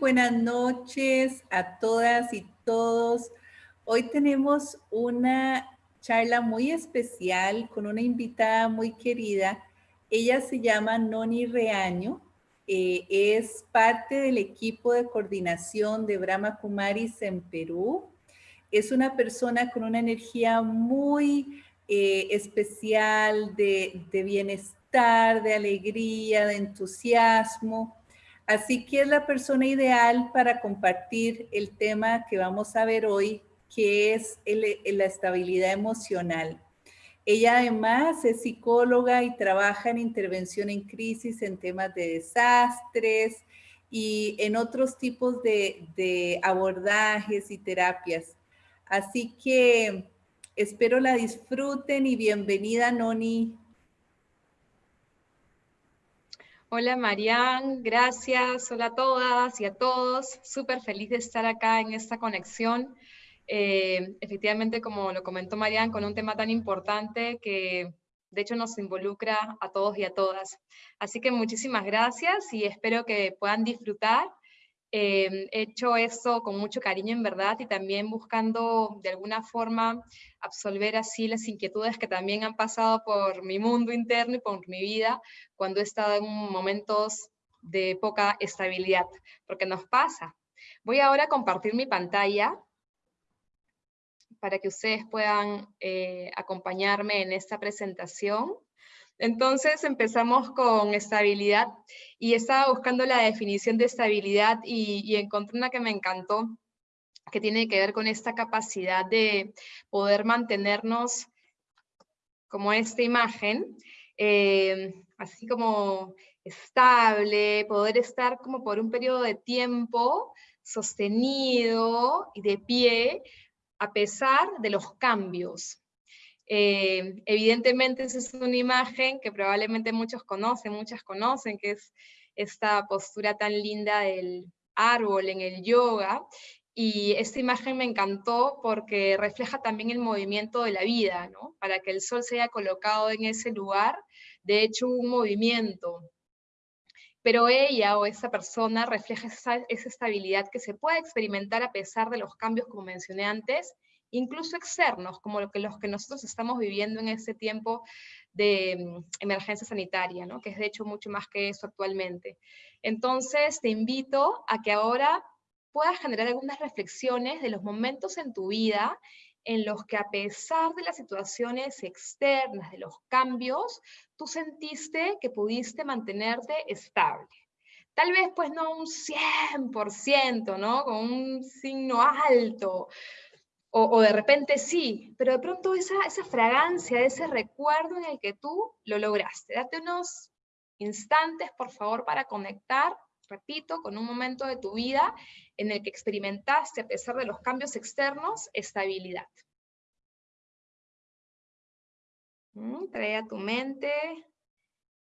buenas noches a todas y todos. Hoy tenemos una charla muy especial con una invitada muy querida. Ella se llama Noni Reaño. Eh, es parte del equipo de coordinación de Brahma Kumaris en Perú. Es una persona con una energía muy eh, especial de, de bienestar, de alegría, de entusiasmo Así que es la persona ideal para compartir el tema que vamos a ver hoy, que es la estabilidad emocional. Ella además es psicóloga y trabaja en intervención en crisis en temas de desastres y en otros tipos de, abordajes y terapias. Así que espero la disfruten y bienvenida Noni Hola Marian, gracias. Hola a todas y a todos. Súper feliz de estar acá en esta conexión. Eh, efectivamente, como lo comentó Marian, con un tema tan importante que de hecho nos involucra a todos y a todas. Así que muchísimas gracias y espero que puedan disfrutar eh, he hecho eso con mucho cariño en verdad y también buscando de alguna forma absolver así las inquietudes que también han pasado por mi mundo interno y por mi vida cuando he estado en momentos de poca estabilidad, porque nos pasa. Voy ahora a compartir mi pantalla para que ustedes puedan eh, acompañarme en esta presentación. Entonces empezamos con estabilidad y estaba buscando la definición de estabilidad y, encontré una que me encantó, que tiene que ver con esta capacidad de poder mantenernos como esta imagen, eh, así como estable, poder estar como por un periodo de tiempo sostenido y de pie a pesar de los cambios, eh, evidentemente esa es una imagen que probablemente muchos conocen, muchas conocen, que es esta postura tan linda del árbol en el yoga, y esta imagen me encantó porque refleja también el movimiento de la vida, ¿no? Para que el sol se haya colocado en ese lugar, de hecho un movimiento. Pero ella o esa persona refleja esa, esa estabilidad que se puede experimentar a pesar de los cambios, como mencioné antes, incluso externos, como lo que, los que nosotros estamos viviendo en este tiempo de mm, emergencia sanitaria, ¿no? que es de hecho mucho más que eso actualmente. Entonces te invito a que ahora puedas generar algunas reflexiones de los momentos en tu vida en los que a pesar de las situaciones externas, de los cambios, tú sentiste que pudiste mantenerte estable. Tal vez pues no un 100%, ¿no? Con un signo alto, o, de repente sí, pero de pronto esa, esa fragancia, ese recuerdo en el que tú lo lograste. Date unos instantes, por favor, para conectar, repito, con un momento de tu vida en el que experimentaste, a pesar de los cambios externos, estabilidad. Mm, trae a tu mente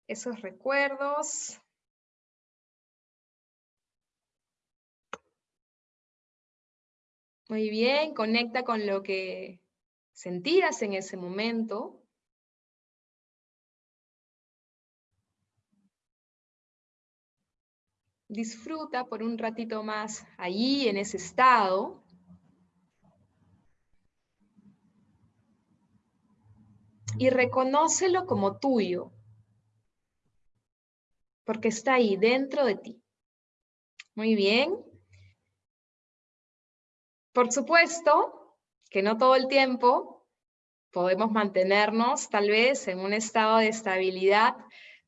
esos recuerdos, Muy bien, conecta con lo que sentías en ese momento. Disfruta por un ratito más allí, en ese estado. Y reconócelo como tuyo, porque está ahí, dentro de ti. Muy bien. Por supuesto que no todo el tiempo podemos mantenernos tal vez en un estado de estabilidad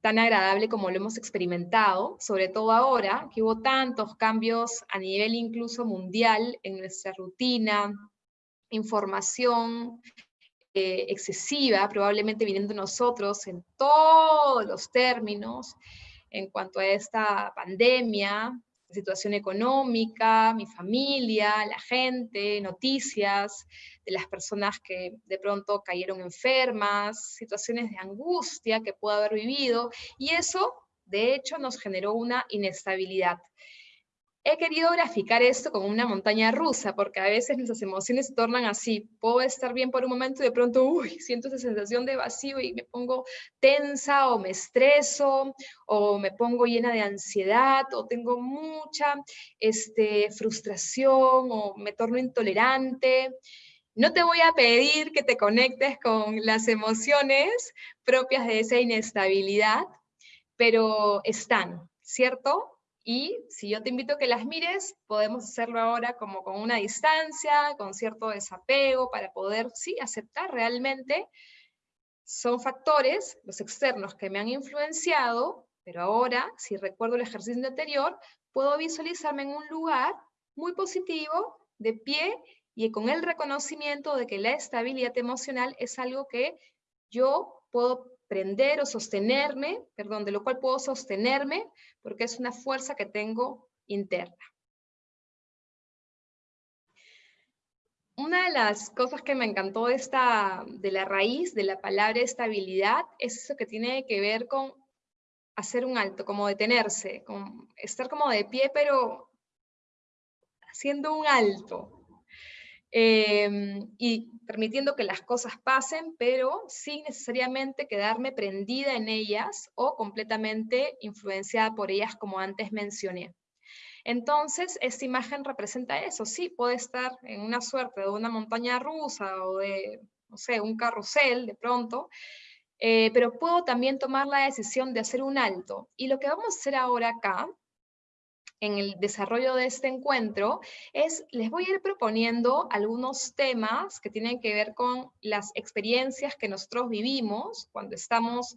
tan agradable como lo hemos experimentado, sobre todo ahora que hubo tantos cambios a nivel incluso mundial en nuestra rutina, información eh, excesiva, probablemente viniendo nosotros en todos los términos en cuanto a esta pandemia, situación económica, mi familia, la gente, noticias de las personas que de pronto cayeron enfermas, situaciones de angustia que puedo haber vivido, y eso de hecho nos generó una inestabilidad. He querido graficar esto como una montaña rusa, porque a veces nuestras emociones se tornan así. Puedo estar bien por un momento y de pronto, uy, siento esa sensación de vacío y me pongo tensa o me estreso o me pongo llena de ansiedad o tengo mucha este, frustración o me torno intolerante. No te voy a pedir que te conectes con las emociones propias de esa inestabilidad, pero están, ¿cierto? Y si yo te invito a que las mires, podemos hacerlo ahora como con una distancia, con cierto desapego, para poder, sí, aceptar realmente. Son factores, los externos, que me han influenciado, pero ahora, si recuerdo el ejercicio anterior, puedo visualizarme en un lugar muy positivo, de pie, y con el reconocimiento de que la estabilidad emocional es algo que yo puedo prender o sostenerme, perdón, de lo cual puedo sostenerme, porque es una fuerza que tengo interna. Una de las cosas que me encantó de, esta, de la raíz de la palabra estabilidad es eso que tiene que ver con hacer un alto, como detenerse, estar como de pie, pero haciendo un alto, Em, y permitiendo que las cosas pasen, pero sin necesariamente quedarme prendida en ellas o completamente influenciada por ellas como antes mencioné. Entonces, esta imagen representa eso, sí, puede estar en una suerte de una montaña rusa o de, no sé, un carrusel de pronto, eh, pero puedo también tomar la decisión de hacer un alto. Y lo que vamos a hacer ahora acá en el desarrollo de este encuentro es, les voy a ir proponiendo algunos temas que tienen que ver con las experiencias que nosotros vivimos cuando estamos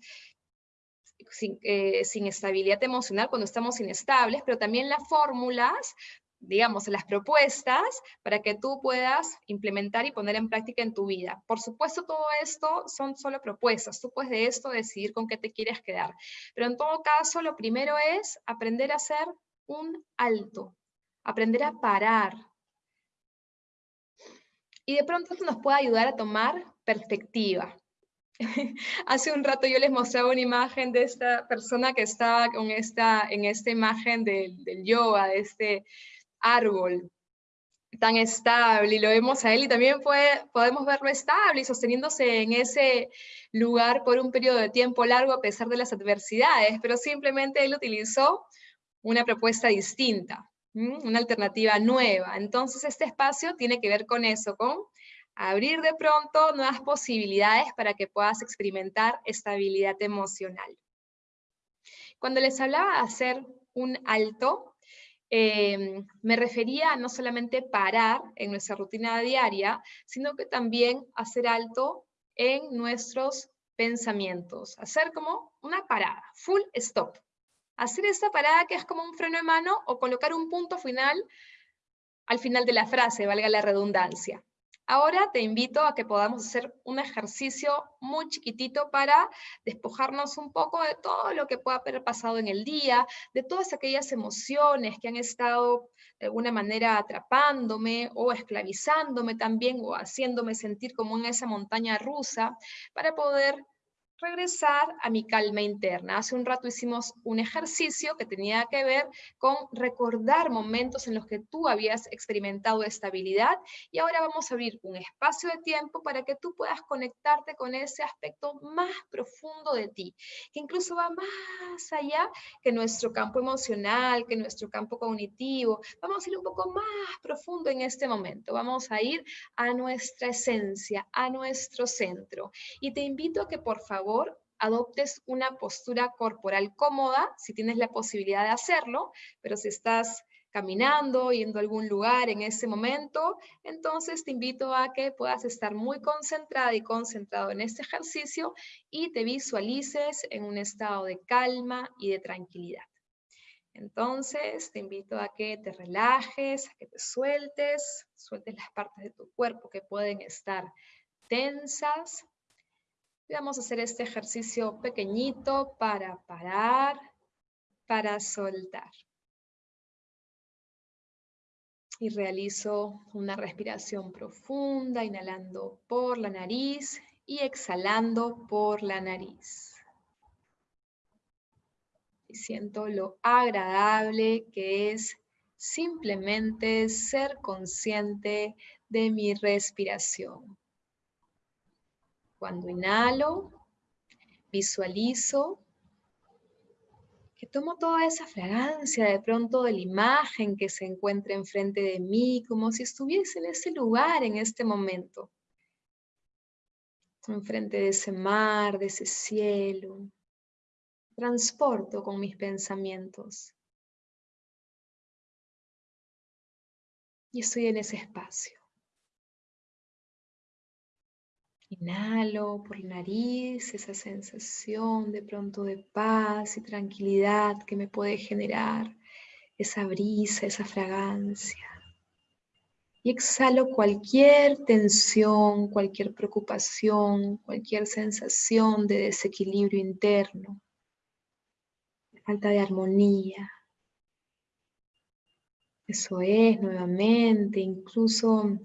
sin, eh, sin estabilidad emocional, cuando estamos inestables, pero también las fórmulas digamos, las propuestas para que tú puedas implementar y poner en práctica en tu vida. Por supuesto, todo esto son solo propuestas. Tú puedes de esto decidir con qué te quieres quedar. Pero en todo caso, lo primero es aprender a hacer un alto, aprender a parar. Y de pronto esto nos puede ayudar a tomar perspectiva. Hace un rato yo les mostraba una imagen de esta persona que estaba con esta, en esta imagen del, del yoga, de este árbol tan estable, y lo vemos a él, y también puede, podemos verlo estable y sosteniéndose en ese lugar por un periodo de tiempo largo a pesar de las adversidades, pero simplemente él utilizó una propuesta distinta, una alternativa nueva. Entonces este espacio tiene que ver con eso, con abrir de pronto nuevas posibilidades para que puedas experimentar estabilidad emocional. Cuando les hablaba de hacer un alto, em, me refería a no solamente parar en nuestra rutina diaria, sino que también hacer alto en nuestros pensamientos, hacer como una parada, full stop hacer esta parada que es como un freno de mano o colocar un punto final al final de la frase, valga la redundancia. Ahora te invito a que podamos hacer un ejercicio muy chiquitito para despojarnos un poco de todo lo que pueda haber pasado en el día, de todas aquellas emociones que han estado de alguna manera atrapándome o esclavizándome también o haciéndome sentir como en esa montaña rusa, para poder regresar a mi calma interna. Hace un rato hicimos un ejercicio que tenía que ver con recordar momentos en los que tú habías experimentado estabilidad y ahora vamos a abrir un espacio de tiempo para que tú puedas conectarte con ese aspecto más profundo de ti, que incluso va más allá que nuestro campo emocional, que nuestro campo cognitivo. Vamos a ir un poco más profundo en este momento. Vamos a ir a nuestra esencia, a nuestro centro. Y te invito a que por favor adoptes una postura corporal cómoda, si tienes la posibilidad de hacerlo, pero si estás caminando, yendo a algún lugar en ese momento, entonces te invito a que puedas estar muy concentrada y concentrado en este ejercicio y te visualices en un estado de calma y de tranquilidad. Entonces, te invito a que te relajes, a que te sueltes, sueltes las partes de tu cuerpo que pueden estar tensas, vamos a hacer este ejercicio pequeñito para parar, para soltar. Y realizo una respiración profunda, inhalando por la nariz y exhalando por la nariz. Y siento lo agradable que es simplemente ser consciente de mi respiración. Cuando inhalo, visualizo que tomo toda esa fragancia de pronto de la imagen que se encuentra enfrente de mí, como si estuviese en ese lugar en este momento. Enfrente de ese mar, de ese cielo. Transporto con mis pensamientos. Y estoy en ese espacio. Inhalo por la nariz esa sensación de pronto de paz y tranquilidad que me puede generar esa brisa, esa fragancia. Y exhalo cualquier tensión, cualquier preocupación, cualquier sensación de desequilibrio interno, falta de armonía. Eso es, nuevamente, incluso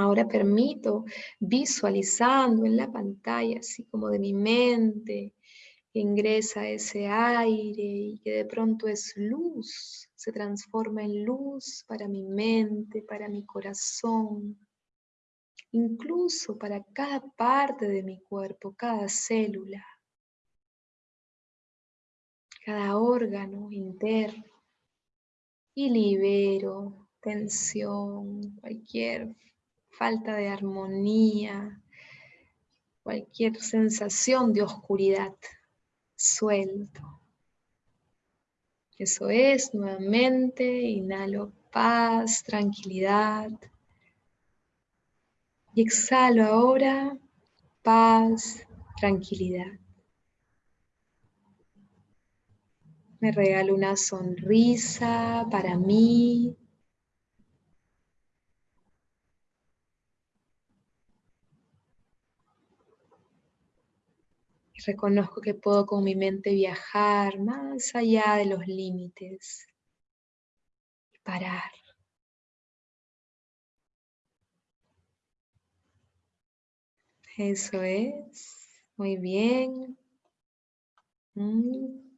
Ahora permito visualizando en la pantalla, así como de mi mente, ingresa ese aire y que de pronto es luz, se transforma en luz para mi mente, para mi corazón, incluso para cada parte de mi cuerpo, cada célula, cada órgano interno. Y libero tensión, cualquier falta de armonía, cualquier sensación de oscuridad, suelto. Eso es, nuevamente, inhalo paz, tranquilidad. Y exhalo ahora paz, tranquilidad. Me regalo una sonrisa para mí, reconozco que puedo con mi mente viajar más allá de los límites y parar. Eso es. Muy bien. Mm.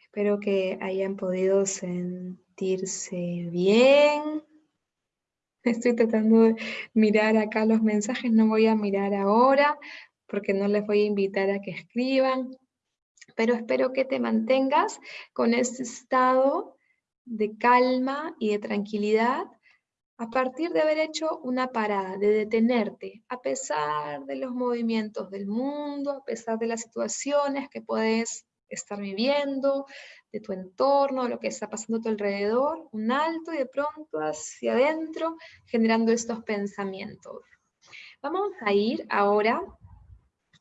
Espero que hayan podido sentirse bien. Estoy tratando de mirar acá los mensajes, no voy a mirar ahora porque no les voy a invitar a que escriban, pero espero que te mantengas con este estado de calma y de tranquilidad a partir de haber hecho una parada, de detenerte, a pesar de los movimientos del mundo, a pesar de las situaciones que puedes estar viviendo, de tu entorno, de lo que está pasando a tu alrededor, un alto y de pronto hacia adentro, generando estos pensamientos. Vamos a ir ahora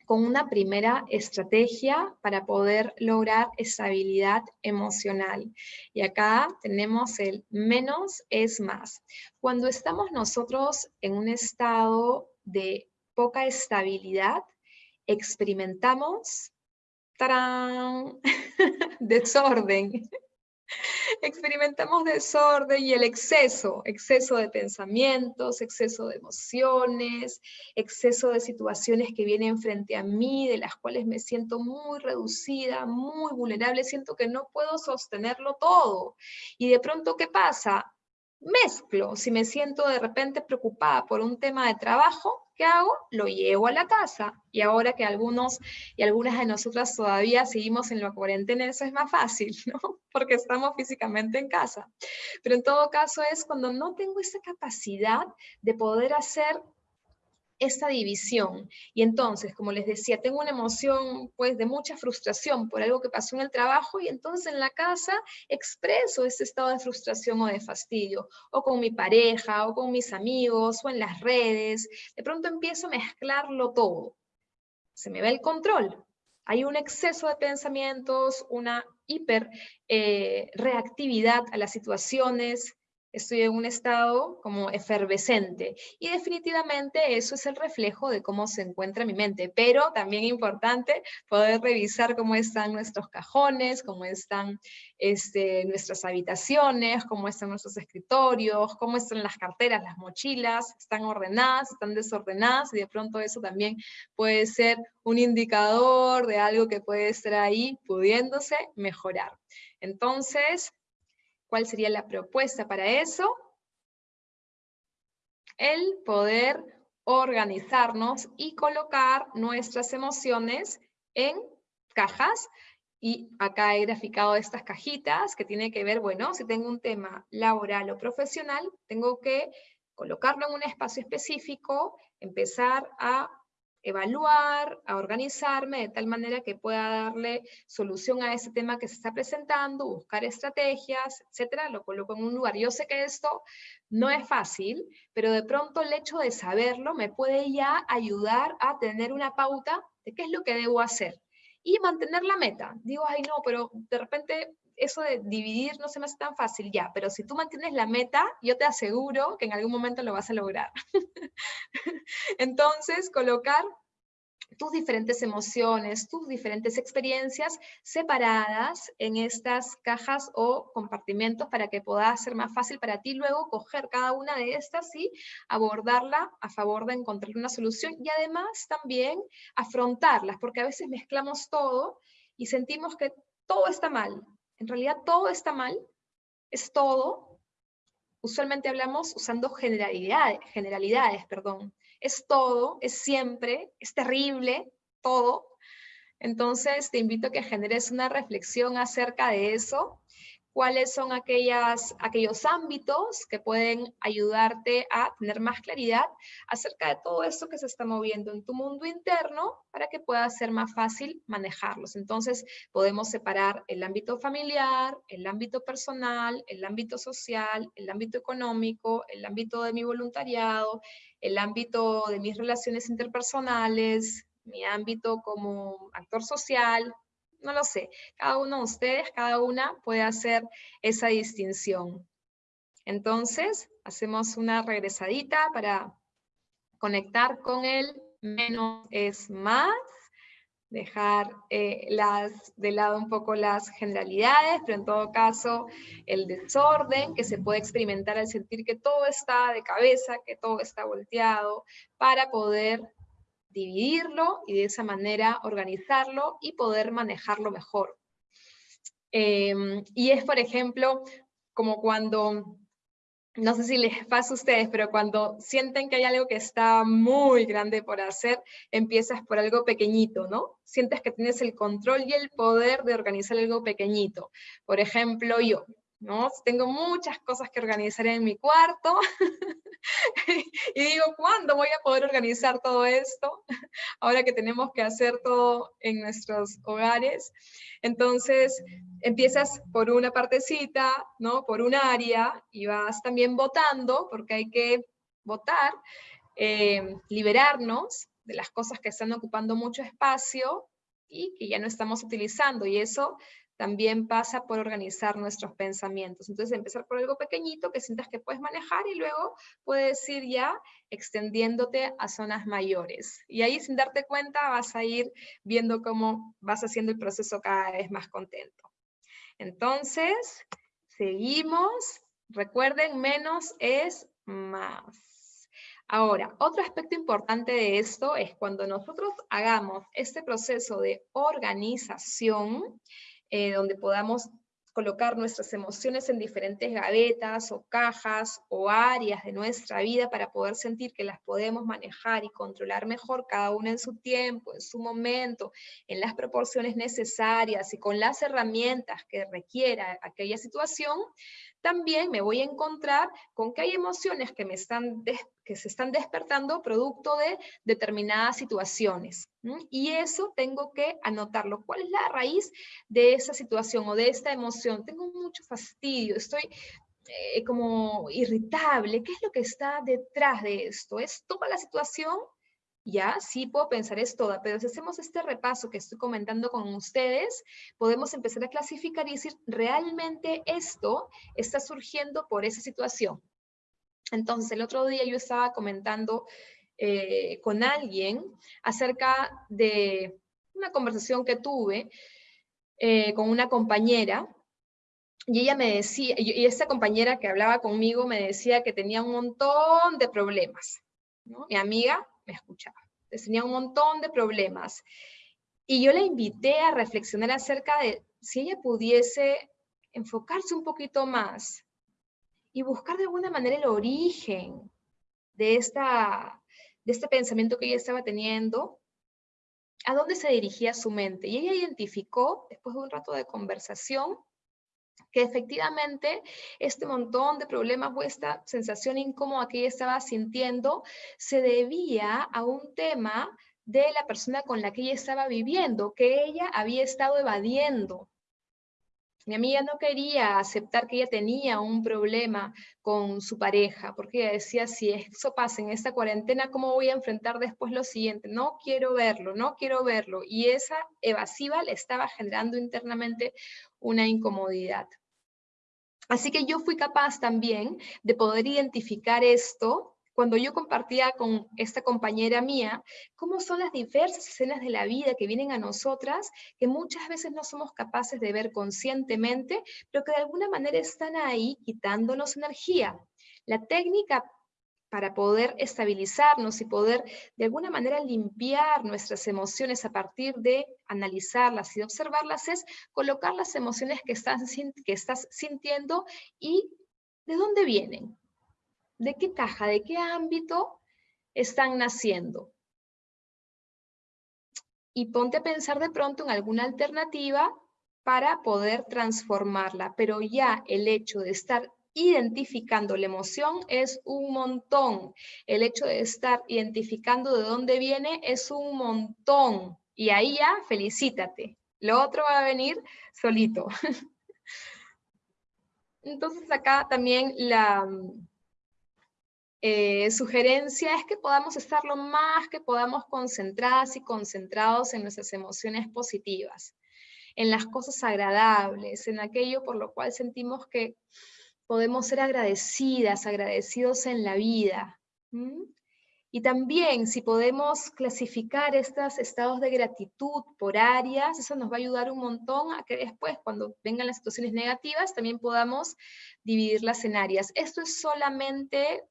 con una primera estrategia para poder lograr estabilidad emocional. Y acá tenemos el menos es más. Cuando estamos nosotros en un estado de poca estabilidad, experimentamos desorden. Experimentamos desorden y el exceso, exceso de pensamientos, exceso de emociones, exceso de situaciones que vienen frente a mí, de las cuales me siento muy reducida, muy vulnerable, siento que no puedo sostenerlo todo. Y de pronto, ¿qué pasa? Mezclo, si me siento de repente preocupada por un tema de trabajo, ¿qué hago? Lo llevo a la casa. Y ahora que algunos y algunas de nosotras todavía seguimos en la cuarentena, eso es más fácil, ¿no? Porque estamos físicamente en casa. Pero en todo caso es cuando no tengo esa capacidad de poder hacer esta división. Y entonces, como les decía, tengo una emoción pues de mucha frustración por algo que pasó en el trabajo y entonces en la casa expreso ese estado de frustración o de fastidio, o con mi pareja, o con mis amigos, o en las redes. De pronto empiezo a mezclarlo todo. Se me ve el control. Hay un exceso de pensamientos, una hiper eh, reactividad a las situaciones, estoy en un estado como efervescente. Y definitivamente eso es el reflejo de cómo se encuentra mi mente. Pero también importante poder revisar cómo están nuestros cajones, cómo están este, nuestras habitaciones, cómo están nuestros escritorios, cómo están las carteras, las mochilas, están ordenadas, están desordenadas y de pronto eso también puede ser un indicador de algo que puede estar ahí pudiéndose mejorar. Entonces, ¿Cuál sería la propuesta para eso? El poder organizarnos y colocar nuestras emociones en cajas y acá he graficado estas cajitas que tiene que ver, bueno, si tengo un tema laboral o profesional, tengo que colocarlo en un espacio específico, empezar a evaluar, a organizarme de tal manera que pueda darle solución a ese tema que se está presentando, buscar estrategias, etcétera, lo coloco en un lugar. Yo sé que esto no es fácil, pero de pronto el hecho de saberlo me puede ya ayudar a tener una pauta de qué es lo que debo hacer y mantener la meta. Digo, ay no, pero de repente eso de dividir no se me hace tan fácil ya, pero si tú mantienes la meta, yo te aseguro que en algún momento lo vas a lograr. Entonces, colocar tus diferentes emociones, tus diferentes experiencias separadas en estas cajas o compartimentos para que pueda ser más fácil para ti luego coger cada una de estas y abordarla a favor de encontrar una solución y además también afrontarlas, porque a veces mezclamos todo y sentimos que todo está mal. En realidad todo está mal, es todo. Usualmente hablamos usando generalidades, generalidades perdón es todo, es siempre, es terrible, todo. Entonces te invito a que generes una reflexión acerca de eso cuáles son aquellos ámbitos que pueden ayudarte a tener más claridad acerca de todo esto que se está moviendo en tu mundo interno para que pueda ser más fácil manejarlos. Entonces podemos separar el ámbito familiar, el ámbito personal, el ámbito social, el ámbito económico, el ámbito de mi voluntariado, el ámbito de mis relaciones interpersonales, mi ámbito como actor social, no lo sé. Cada uno de ustedes, cada una puede hacer esa distinción. Entonces, hacemos una regresadita para conectar con el menos es más, dejar eh, las, de lado un poco las generalidades, pero en todo caso el desorden que se puede experimentar al sentir que todo está de cabeza, que todo está volteado, para poder dividirlo y de esa manera organizarlo y poder manejarlo mejor. Em, y es, por ejemplo, como cuando, no sé si les pasa a ustedes, pero cuando sienten que hay algo que está muy grande por hacer, empiezas por algo pequeñito, ¿no? Sientes que tienes el control y el poder de organizar algo pequeñito. Por ejemplo, yo, ¿no? Tengo muchas cosas que organizar en mi cuarto y digo, ¿cuándo voy a poder organizar todo esto? Ahora que tenemos que hacer todo en nuestros hogares. Entonces, empiezas por una partecita, ¿no? Por un área y vas también votando, porque hay que votar, eh, liberarnos de las cosas que están ocupando mucho espacio y que ya no estamos utilizando. Y eso también pasa por organizar nuestros pensamientos. Entonces, empezar por algo pequeñito que sientas que puedes manejar y luego puedes ir ya extendiéndote a zonas mayores. Y ahí sin darte cuenta vas a ir viendo cómo vas haciendo el proceso cada vez más contento. Entonces, seguimos. Recuerden, menos es más. Ahora, otro aspecto importante de esto es cuando nosotros hagamos este proceso de organización, eh, donde podamos colocar nuestras emociones en diferentes gavetas o cajas o áreas de nuestra vida para poder sentir que las podemos manejar y controlar mejor cada una en su tiempo, en su momento, en las proporciones necesarias y con las herramientas que requiera aquella situación, también me voy a encontrar con que hay emociones que, me están que se están despertando producto de determinadas situaciones. Y eso tengo que anotarlo. ¿Cuál es la raíz de esa situación o de esta emoción? Tengo mucho fastidio, estoy eh, como irritable. ¿Qué es lo que está detrás de esto? ¿Es toda la situación? ya, sí puedo pensar es toda, pero si hacemos este repaso que estoy comentando con ustedes, podemos empezar a clasificar y decir, realmente esto está surgiendo por esa situación. Entonces, el otro día yo estaba comentando eh, con alguien acerca de una conversación que tuve eh, con una compañera, y ella me decía, y esta compañera que hablaba conmigo me decía que tenía un montón de problemas. Mi amiga me escuchaba. Tenía un montón de problemas. Y yo la invité a reflexionar acerca de si ella pudiese enfocarse un poquito más y buscar de alguna manera el origen de, esta, de este pensamiento que ella estaba teniendo, a dónde se dirigía su mente. Y ella identificó, después de un rato de conversación, que efectivamente este montón de problemas o esta sensación incómoda que ella estaba sintiendo se debía a un tema de la persona con la que ella estaba viviendo, que ella había estado evadiendo. Mi amiga no quería aceptar que ella tenía un problema con su pareja, porque ella decía, si eso pasa en esta cuarentena, ¿cómo voy a enfrentar después lo siguiente? No quiero verlo, no quiero verlo. Y esa evasiva le estaba generando internamente una incomodidad. Así que yo fui capaz también de poder identificar esto cuando yo compartía con esta compañera mía, cómo son las diversas escenas de la vida que vienen a nosotras, que muchas veces no somos capaces de ver conscientemente, pero que de alguna manera están ahí quitándonos energía. La técnica para poder estabilizarnos y poder de alguna manera limpiar nuestras emociones a partir de analizarlas y observarlas es colocar las emociones que estás, que estás sintiendo y de dónde vienen, de qué caja, de qué ámbito están naciendo. Y ponte a pensar de pronto en alguna alternativa para poder transformarla, pero ya el hecho de estar identificando la emoción es un montón. El hecho de estar identificando de dónde viene es un montón. Y ahí ya felicítate. Lo otro va a venir solito. Entonces acá también la, eh, sugerencia es que podamos estar lo más que podamos concentradas y concentrados en nuestras emociones positivas, en las cosas agradables, en aquello por lo cual sentimos que podemos ser agradecidas, agradecidos en la vida. Y también si podemos clasificar estos estados de gratitud por áreas, eso nos va a ayudar un montón a que después, cuando vengan las situaciones negativas, también podamos dividirlas en áreas. Esto es solamente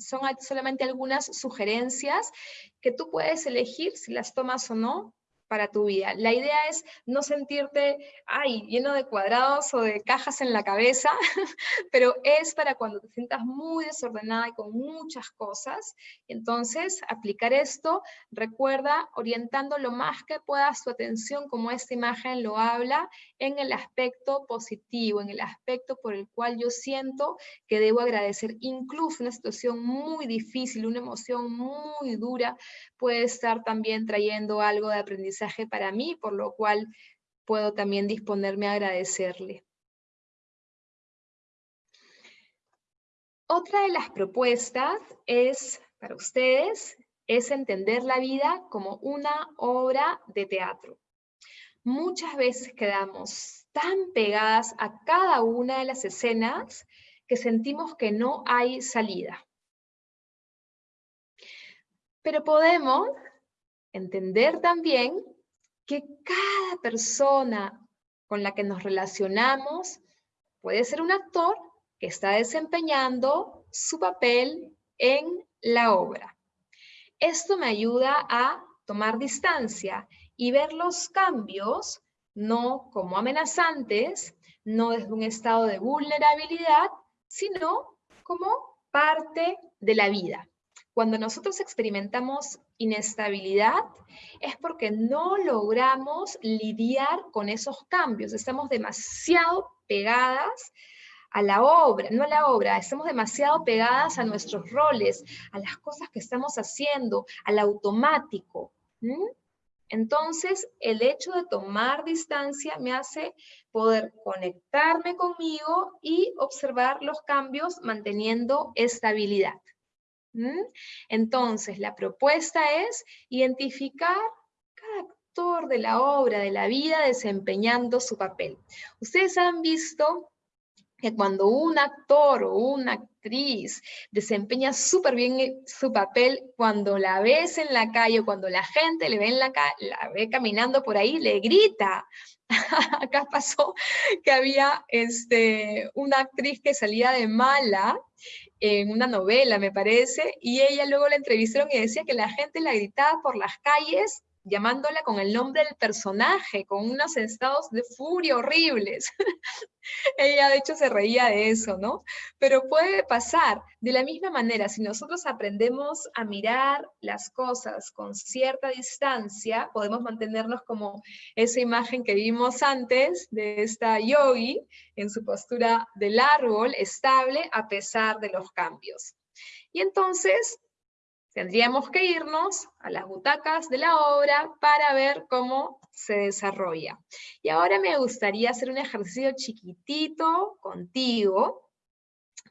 son solamente algunas sugerencias que tú puedes elegir si las tomas o no, para tu vida. La idea es no sentirte, ay, lleno de cuadrados o de cajas en la cabeza, pero es para cuando te sientas muy desordenada y con muchas cosas. Entonces, aplicar esto, recuerda, orientando lo más que puedas tu atención, como esta imagen lo habla, en el aspecto positivo, en el aspecto por el cual yo siento que debo agradecer. Incluso una situación muy difícil, una emoción muy dura, puede estar también trayendo algo de aprendizaje para mí, por lo cual puedo también disponerme a agradecerle. Otra de las propuestas es, para ustedes, es entender la vida como una obra de teatro. Muchas veces quedamos tan pegadas a cada una de las escenas que sentimos que no hay salida. Pero podemos entender también que cada persona con la que nos relacionamos puede ser un actor que está desempeñando su papel en la obra. Esto me ayuda a tomar distancia y ver los cambios no como amenazantes, no desde un estado de vulnerabilidad, sino como parte de la vida. Cuando nosotros experimentamos inestabilidad es porque no logramos lidiar con esos cambios. Estamos demasiado pegadas a la obra, no a la obra, estamos demasiado pegadas a nuestros roles, a las cosas que estamos haciendo, al automático. Entonces, el hecho de tomar distancia me hace poder conectarme conmigo y observar los cambios manteniendo estabilidad. ¿Mm? Entonces, la propuesta es identificar cada actor de la obra, de la vida, desempeñando su papel. Ustedes han visto que cuando un actor o una actriz desempeña súper bien su papel, cuando la ves en la calle, cuando la gente le ve en la, la ve caminando por ahí, le grita. Acá pasó que había este, una actriz que salía de mala en una novela, me parece, y ella luego la entrevistaron y decía que la gente la gritaba por las calles llamándola con el nombre del personaje, con unos estados de furia horribles. Ella de hecho se reía de eso, ¿no? Pero puede pasar de la misma manera, si nosotros aprendemos a mirar las cosas con cierta distancia, podemos mantenernos como esa imagen que vimos antes de esta yogi en su postura del árbol estable a pesar de los cambios. Y entonces Tendríamos que irnos a las butacas de la obra para ver cómo se desarrolla. Y ahora me gustaría hacer un ejercicio chiquitito contigo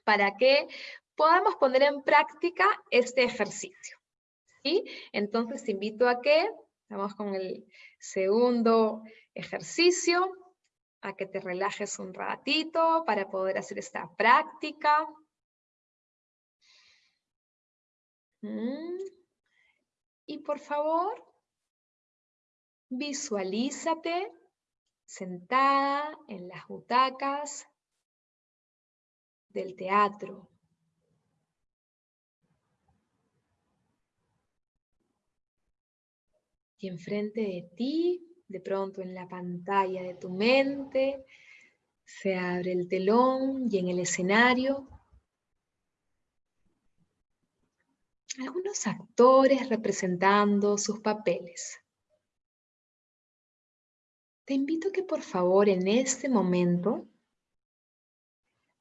para que podamos poner en práctica este ejercicio. ¿sí? Entonces te invito a que, vamos con el segundo ejercicio, a que te relajes un ratito para poder hacer esta práctica. Y por favor, visualízate sentada en las butacas del teatro. Y enfrente de ti, de pronto en la pantalla de tu mente, se abre el telón y en el escenario algunos actores representando sus papeles. Te invito a que por favor en este momento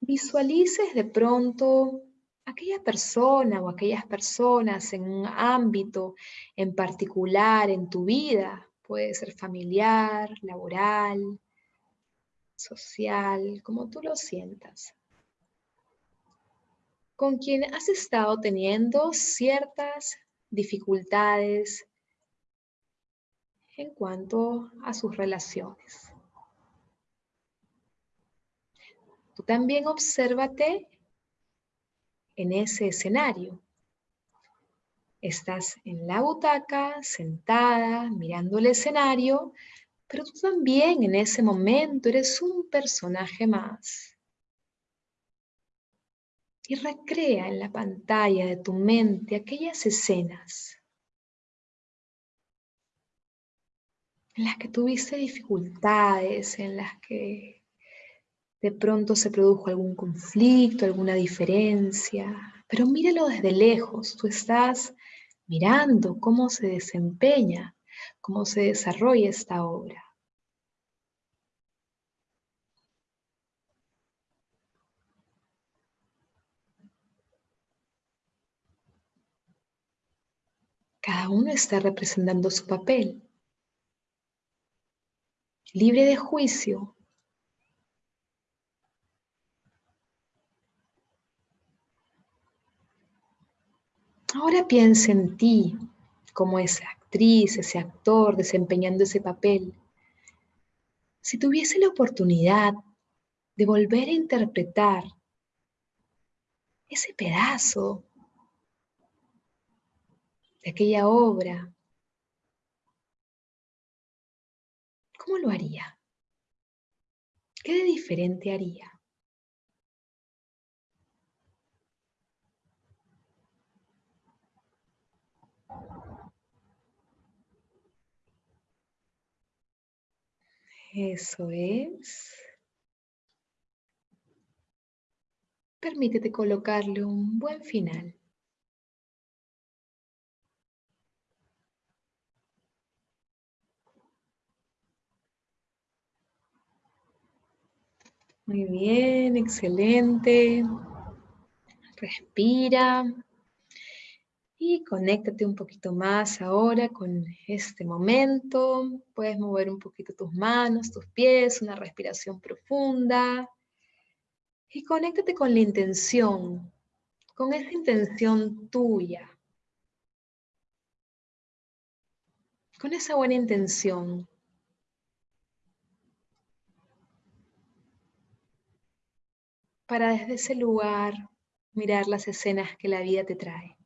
visualices de pronto aquella persona o aquellas personas en un ámbito en particular en tu vida, puede ser familiar, laboral, social, como tú lo sientas con quien has estado teniendo ciertas dificultades en cuanto a sus relaciones. Tú también obsérvate en ese escenario. Estás en la butaca, sentada, mirando el escenario, pero tú también en ese momento eres un personaje más y recrea en la pantalla de tu mente aquellas escenas en las que tuviste dificultades, en las que de pronto se produjo algún conflicto, alguna diferencia, pero míralo desde lejos, tú estás mirando cómo se desempeña, cómo se desarrolla esta obra. Uno está representando su papel. Libre de juicio. Ahora piensa en ti como esa actriz, ese actor desempeñando ese papel. Si tuviese la oportunidad de volver a interpretar ese pedazo de aquella obra, ¿cómo lo haría? ¿Qué de diferente haría? Eso es. Permítete colocarle un buen final. Muy bien, excelente. Respira. Y conéctate un poquito más ahora con este momento. Puedes mover un poquito tus manos, tus pies, una respiración profunda. Y conéctate con la intención, con esa intención tuya. Con esa buena intención para desde ese lugar mirar las escenas que la vida te trae.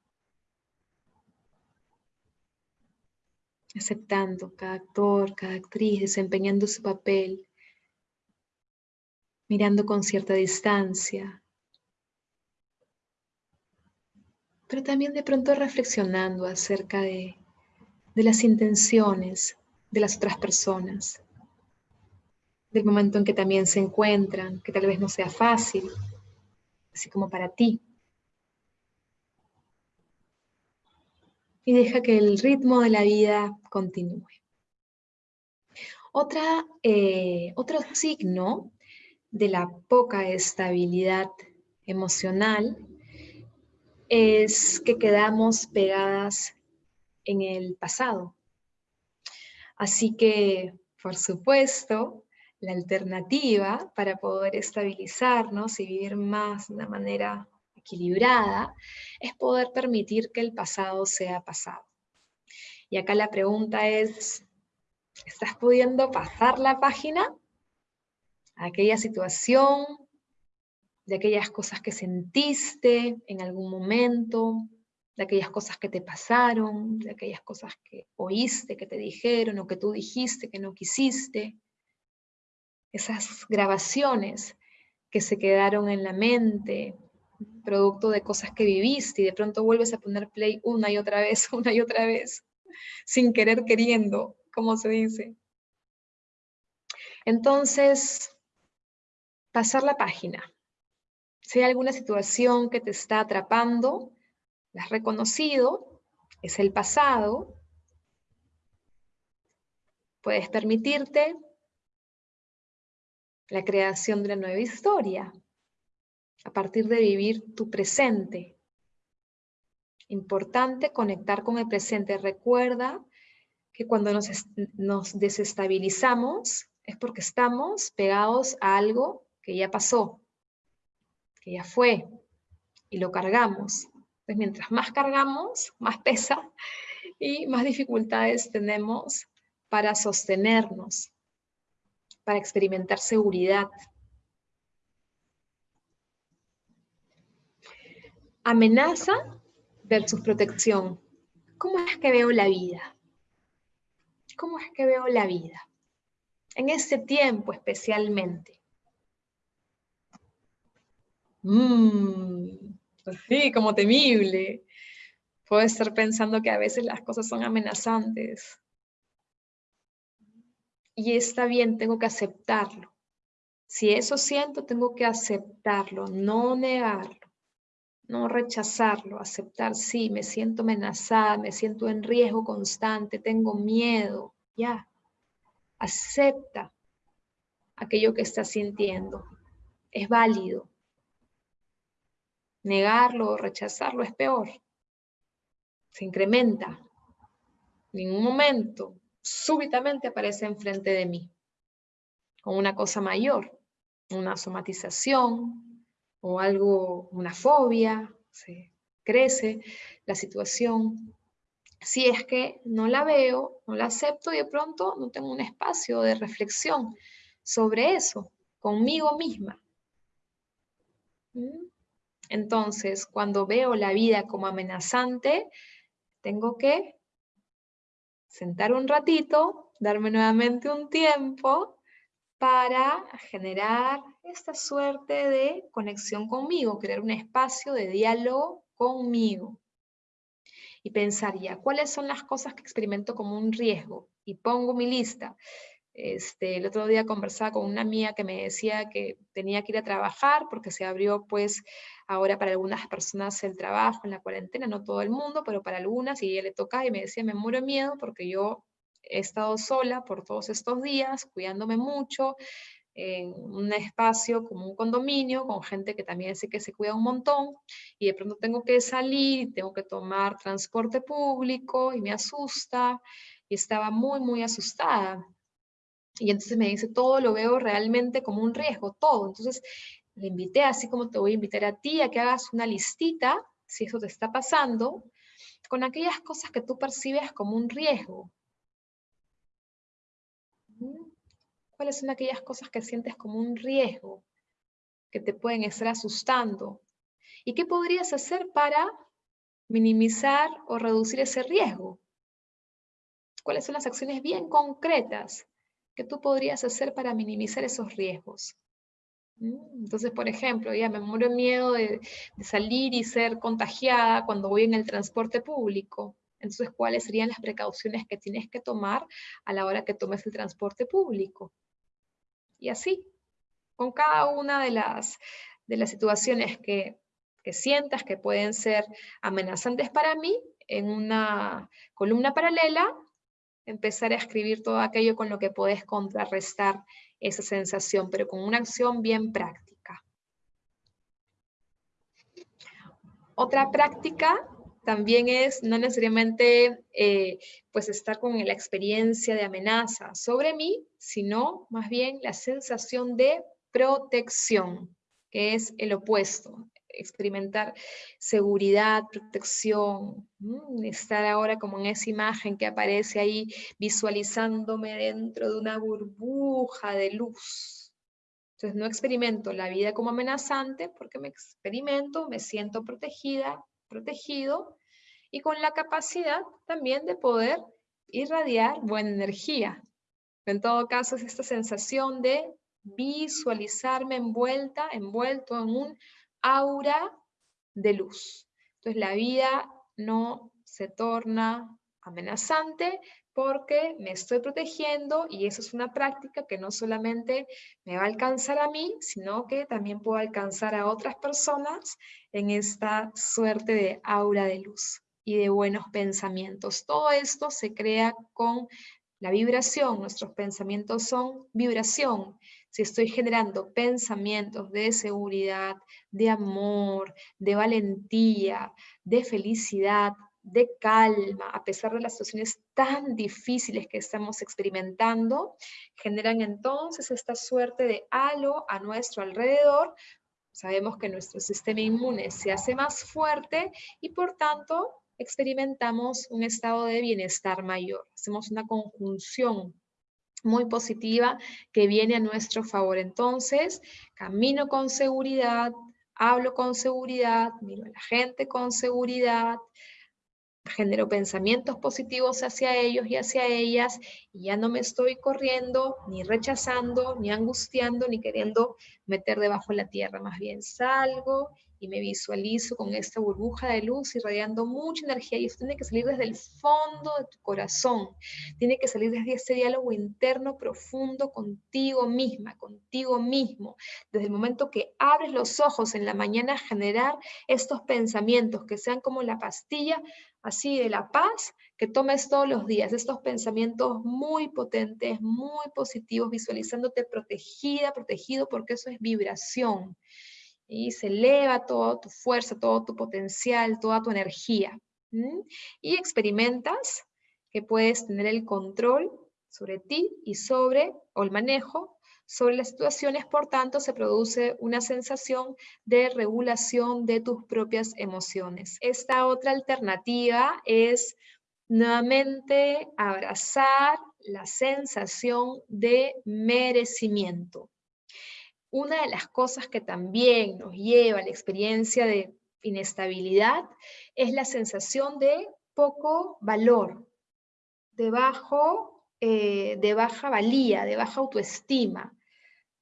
Aceptando cada actor, cada actriz, desempeñando su papel, mirando con cierta distancia, pero también de pronto reflexionando acerca de de las intenciones de las otras personas, del momento en que también se encuentran, que tal vez no sea fácil, así como para ti. Y deja que el ritmo de la vida continúe. Otra, eh, otro signo de la poca estabilidad emocional es que quedamos pegadas en el pasado. Así que, por supuesto, la alternativa para poder estabilizarnos y vivir más de una manera equilibrada es poder permitir que el pasado sea pasado. Y acá la pregunta es, ¿estás pudiendo pasar la página? aquella situación, de aquellas cosas que sentiste en algún momento, de aquellas cosas que te pasaron, de aquellas cosas que oíste, que te dijeron o que tú dijiste que no quisiste. Esas grabaciones que se quedaron en la mente, producto de cosas que viviste y de pronto vuelves a poner play una y otra vez, una y otra vez, sin querer queriendo, como se dice. Entonces, pasar la página. Si hay alguna situación que te está atrapando, la has reconocido, es el pasado, puedes permitirte la creación de una nueva historia a partir de vivir tu presente. Importante conectar con el presente. Recuerda que cuando nos, nos desestabilizamos es porque estamos pegados a algo que ya pasó, que ya fue, y lo cargamos. Entonces, mientras más cargamos, más pesa y más dificultades tenemos para sostenernos, para experimentar seguridad. Amenaza versus protección. ¿Cómo es que veo la vida? ¿Cómo es que veo la vida? En ese tiempo especialmente. Mmm, sí, como temible. Puedo estar pensando que a veces las cosas son amenazantes. Y está bien, tengo que aceptarlo. Si eso siento, tengo que aceptarlo, no negarlo, no rechazarlo, aceptar, sí, me siento amenazada, me siento en riesgo constante, tengo miedo, ya. Acepta aquello que estás sintiendo. Es válido. Negarlo o rechazarlo es peor. Se incrementa. En ningún momento, súbitamente aparece enfrente de mí. Con una cosa mayor, una somatización o algo, una fobia, se crece la situación. Si es que no la veo, no la acepto y de pronto no tengo un espacio de reflexión sobre eso, conmigo misma. ¿Mm? Entonces, cuando veo la vida como amenazante, tengo que sentar un ratito, darme nuevamente un tiempo para generar esta suerte de conexión conmigo, crear un espacio de diálogo conmigo. Y pensaría, ¿cuáles son las cosas que experimento como un riesgo? Y pongo mi lista. Este, el otro día conversaba con una amiga que me decía que tenía que ir a trabajar porque se abrió pues ahora para algunas personas el trabajo en la cuarentena, no todo el mundo, pero para algunas, y ella le toca y me decía, me muero de miedo porque yo he estado sola por todos estos días, cuidándome mucho, en un espacio como un condominio, con gente que también sé que se cuida un montón, y de pronto tengo que salir, tengo que tomar transporte público, y me asusta, y estaba muy, muy asustada. Y entonces me dice, todo lo veo realmente como un riesgo, todo. Entonces le invité, así como te voy a invitar a ti, a que hagas una listita, si eso te está pasando, con aquellas cosas que tú percibes como un riesgo. ¿Cuáles son aquellas cosas que sientes como un riesgo, que te pueden estar asustando? ¿Y qué podrías hacer para minimizar o reducir ese riesgo? ¿Cuáles son las acciones bien concretas que tú podrías hacer para minimizar esos riesgos? ¿Mm? Entonces, por ejemplo, ya me muero miedo de, salir y ser contagiada cuando voy en el transporte público. Entonces, ¿cuáles serían las precauciones que tienes que tomar a la hora que tomes el transporte público? Y así, con cada una de las, de las situaciones que, que sientas que pueden ser amenazantes para mí, en una columna paralela, empezar a escribir todo aquello con lo que puedes contrarrestar esa sensación, pero con una acción bien práctica. Otra práctica también es no necesariamente eh, pues estar con la experiencia de amenaza sobre mí, sino más bien la sensación de protección, que es el opuesto, experimentar seguridad, protección, estar ahora como en esa imagen que aparece ahí visualizándome dentro de una burbuja de luz. Entonces no experimento la vida como amenazante porque me experimento, me siento protegida, protegido y con la capacidad también de poder irradiar buena energía. En todo caso es esta sensación de visualizarme envuelta, envuelto en un aura de luz. Entonces la vida no se torna amenazante porque me estoy protegiendo y eso es una práctica que no solamente me va a alcanzar a mí, sino que también puedo alcanzar a otras personas en esta suerte de aura de luz y de buenos pensamientos. Todo esto se crea con la vibración, nuestros pensamientos son vibración. Si estoy generando pensamientos de seguridad, de amor, de valentía, de felicidad, de calma, a pesar de las situaciones tan difíciles que estamos experimentando, generan entonces esta suerte de halo a nuestro alrededor. Sabemos que nuestro sistema inmune se hace más fuerte y por tanto experimentamos un estado de bienestar mayor. Hacemos una conjunción muy positiva que viene a nuestro favor. Entonces, camino con seguridad, hablo con seguridad, miro a la gente con seguridad, genero pensamientos positivos hacia ellos y hacia ellas, y ya no me estoy corriendo, ni rechazando, ni angustiando, ni queriendo meter debajo de la tierra. Más bien salgo y me visualizo con esta burbuja de luz irradiando mucha energía y eso tiene que salir desde el fondo de tu corazón, tiene que salir desde ese diálogo interno profundo contigo misma, contigo mismo, desde el momento que abres los ojos en la mañana generar estos pensamientos que sean como la pastilla así de la paz que tomes todos los días, estos pensamientos muy potentes, muy positivos, visualizándote protegida, protegido, porque eso es vibración y se eleva toda tu fuerza, todo tu potencial, toda tu energía. Y experimentas que puedes tener el control sobre ti y sobre, o el manejo sobre las situaciones, por tanto se produce una sensación de regulación de tus propias emociones. Esta otra alternativa es nuevamente abrazar la sensación de merecimiento una de las cosas que también nos lleva a la experiencia de inestabilidad es la sensación de poco valor, de, eh, de baja valía, de baja autoestima.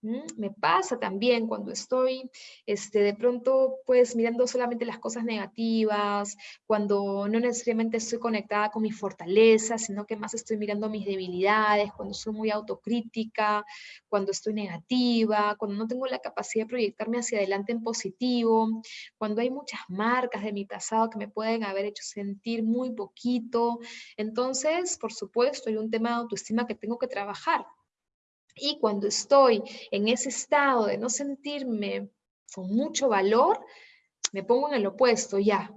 Me pasa también cuando estoy este, de pronto pues mirando solamente las cosas negativas, cuando no necesariamente estoy conectada con mi fortaleza, sino que más estoy mirando mis debilidades, cuando soy muy autocrítica, cuando estoy negativa, cuando no tengo la capacidad de proyectarme hacia adelante en positivo, cuando hay muchas marcas de mi pasado que me pueden haber hecho sentir muy poquito. Entonces, por supuesto, hay un tema de autoestima que tengo que trabajar y cuando estoy en ese estado de no sentirme con mucho valor, me pongo en el opuesto, ya,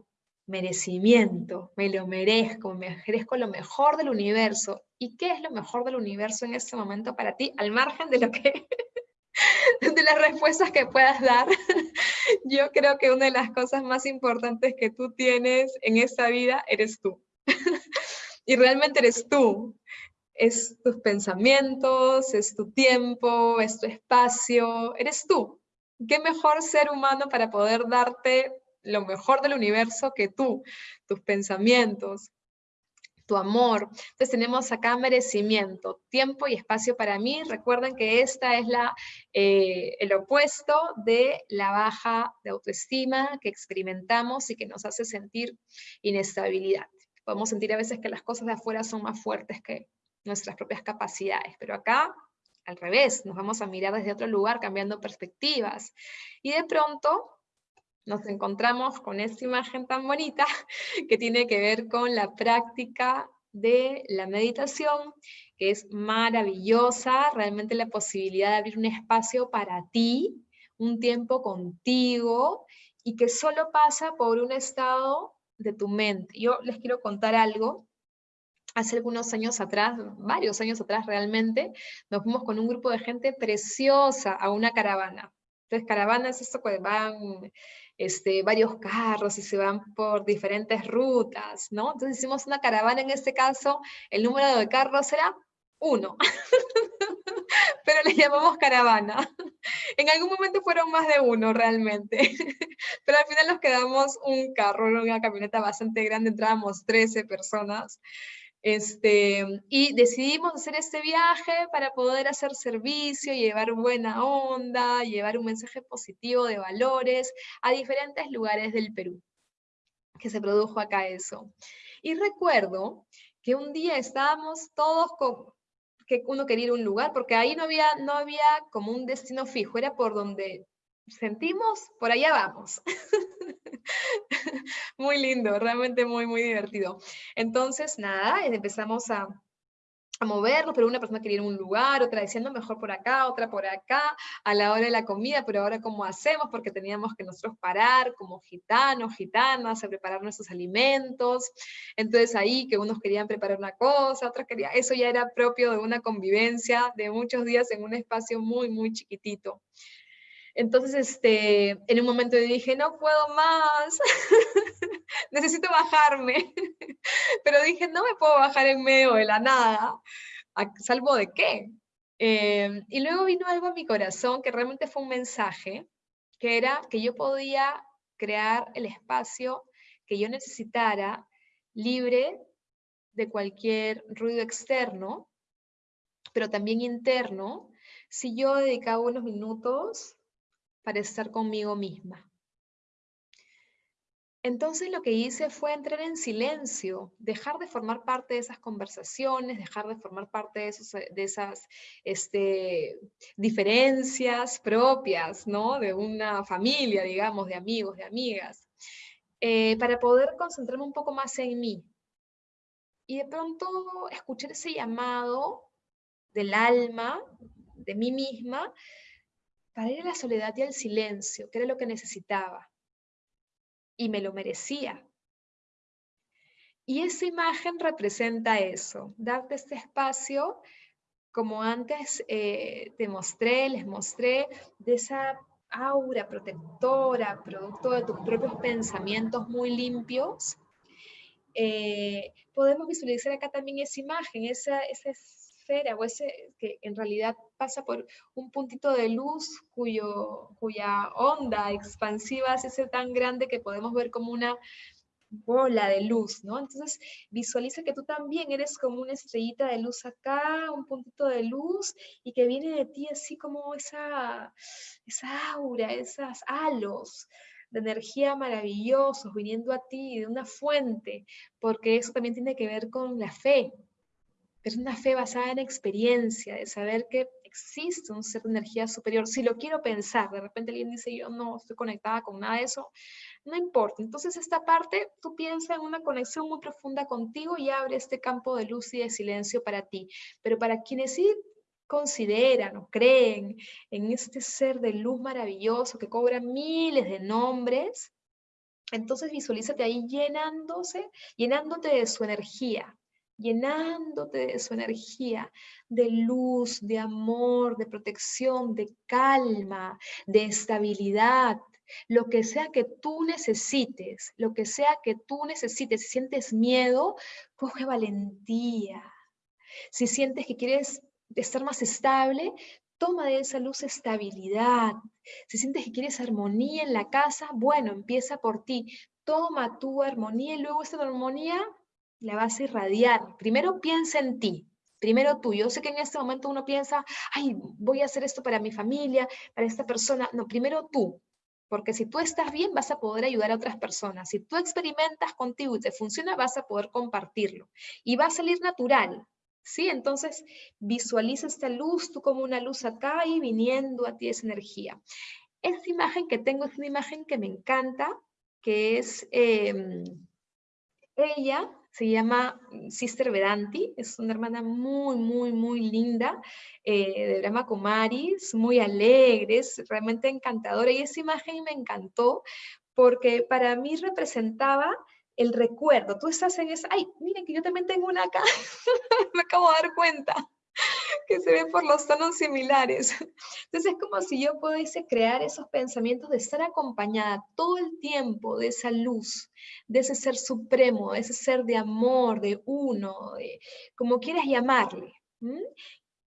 merecimiento, me lo merezco, me merezco lo mejor del universo. ¿Y qué es lo mejor del universo en este momento para ti, al margen de lo que, de las respuestas que puedas dar? Yo creo que una de las cosas más importantes que tú tienes en esta vida eres tú. y realmente eres tú es tus pensamientos, es tu tiempo, es tu espacio, eres tú. ¿Qué mejor ser humano para poder darte lo mejor del universo que tú, tus pensamientos, tu amor. Entonces tenemos acá merecimiento, tiempo y espacio para mí. Recuerden que esta es la, eh, el opuesto de la baja de autoestima que experimentamos y que nos hace sentir inestabilidad. Podemos sentir a veces que las cosas de afuera son más fuertes que nuestras propias capacidades, pero acá al revés, nos vamos a mirar desde otro lugar, cambiando perspectivas. Y de pronto nos encontramos con esta imagen tan bonita que tiene que ver con la práctica de la meditación, que es maravillosa, realmente la posibilidad de abrir un espacio para ti, un tiempo contigo, y que solo pasa por un estado de tu mente. Yo les quiero contar algo. Hace algunos años atrás, varios años atrás realmente, nos fuimos con un grupo de gente preciosa a una caravana. Entonces, caravana es esto que van este, varios carros y se van por diferentes rutas, ¿no? Entonces hicimos una caravana, en este caso, el número de carros era uno, pero le llamamos caravana. En algún momento fueron más de uno realmente, pero al final nos quedamos un carro, una camioneta bastante grande, entrábamos 13 personas. Este, y decidimos hacer este viaje para poder hacer servicio, llevar buena onda, llevar un mensaje positivo de valores a diferentes lugares del Perú, que se produjo acá eso. Y recuerdo que un día estábamos todos con, que uno quería ir a un lugar, porque ahí no había, no había como un destino fijo, era por donde sentimos, por allá vamos. muy lindo, realmente muy, muy divertido. Entonces, nada, empezamos a, a movernos, pero una persona quería ir a un lugar, otra diciendo mejor por acá, otra por acá, a la hora de la comida, pero ahora cómo hacemos, porque teníamos que nosotros parar como gitanos, gitanas, a preparar nuestros alimentos, entonces ahí que unos querían preparar una cosa, otros querían, eso ya era propio de una convivencia de muchos días en un espacio muy, muy chiquitito. Entonces, este, en un momento dije, no puedo más, necesito bajarme. Pero dije, no me puedo bajar en medio de la nada, salvo de qué. Eh, y luego vino algo a mi corazón que realmente fue un mensaje, que era que yo podía crear el espacio que yo necesitara, libre de cualquier ruido externo, pero también interno, si yo dedicaba unos minutos para estar conmigo misma. Entonces lo que hice fue entrar en silencio, dejar de formar parte de esas conversaciones, dejar de formar parte de, de esas este, diferencias propias, ¿no? De una familia, digamos, de amigos, de amigas, eh, para poder concentrarme un poco más en mí. Y de pronto escuchar ese llamado del alma, de mí misma, para ir a la soledad y al silencio, que era lo que necesitaba. Y me lo merecía. Y esa imagen representa eso, darte este espacio, como antes eh, te mostré, les mostré, de esa aura protectora, producto de tus propios pensamientos muy limpios, eh, podemos visualizar acá también esa imagen, esa, esa esfera o ese que en realidad pasa por un puntito de luz cuyo, cuya onda expansiva es ese tan grande que podemos ver como una bola de luz, ¿no? Entonces visualiza que tú también eres como una estrellita de luz acá, un puntito de luz, y que viene de ti así como esa, esa aura, esas halos de energía maravillosos viniendo a ti de una fuente, porque eso también tiene que ver con la fe, es una fe basada en experiencia, de saber que existe un ser de energía superior. Si lo quiero pensar, de repente alguien dice, yo no estoy conectada con nada de eso, no importa. Entonces esta parte, tú piensas en una conexión muy profunda contigo y abre este campo de luz y de silencio para ti. Pero para quienes sí consideran o creen en este ser de luz maravilloso que cobra miles de nombres, entonces visualízate ahí llenándose, llenándote de su energía, llenándote de su energía, de luz, de amor, de protección, de calma, de estabilidad. Lo que sea que tú necesites, lo que sea que tú necesites, si sientes miedo, coge valentía. Si sientes que quieres estar más estable, toma de esa luz estabilidad. Si sientes que quieres armonía en la casa, bueno, empieza por ti. Toma tu armonía y luego esta armonía la vas a irradiar. Primero piensa en ti, primero tú. Yo sé que en este momento uno piensa, ay, voy a hacer esto para mi familia, para esta persona. No, primero tú, Porque si tú estás bien, vas a poder ayudar a otras personas. Si tú experimentas contigo y te funciona, vas a poder compartirlo. Y va a salir natural. ¿Sí? Entonces, visualiza esta luz, tú como una luz acá y viniendo a ti esa energía. Esta imagen que tengo es una imagen que me encanta, que es em, ella, se llama Sister Vedanti, es una hermana muy, muy, muy linda, eh, de Brahma Kumaris, muy alegre, es realmente encantadora, y esa imagen me encantó porque para mí representaba el recuerdo. Tú estás en esa, ay, miren que yo también tengo una acá, me acabo de dar cuenta se ve por los tonos similares. Entonces es como si yo pudiese crear esos pensamientos de estar acompañada todo el tiempo de esa luz, de ese ser supremo, de ese ser de amor, de uno, de, como quieras llamarle.